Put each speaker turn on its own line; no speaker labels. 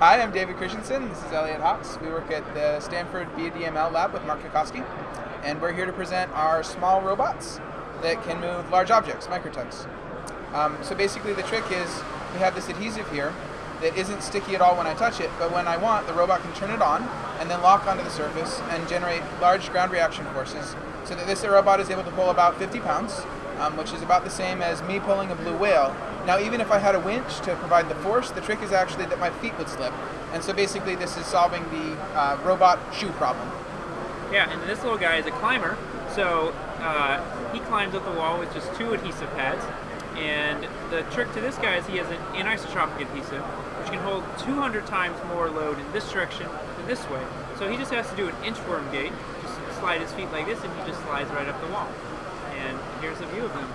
Hi, I'm David Christensen. This is Elliot Hawkes. We work at the Stanford BDML lab with Mark Cutkosky, and we're here to present our small robots that can move large objects, microtugs. Um, so basically the trick is we have this adhesive here that isn't sticky at all when I touch it, but when I want, the robot can turn it on and then lock onto the surface and generate large ground reaction forces so that this robot is able to pull about 50 pounds, um, which is about the same as me pulling a blue whale. Now, even if I had a winch to provide the force, the trick is actually that my feet would slip. And so basically this is solving the uh, robot shoe problem.
Yeah, and this little guy is a climber, so uh, he climbs up the wall with just two adhesive pads. And the trick to this guy is he has an anisotropic adhesive, which can hold 200 times more load in this direction than this way. So he just has to do an inchworm gait, just slide his feet like this, and he just slides right up the wall. And here's a view of him.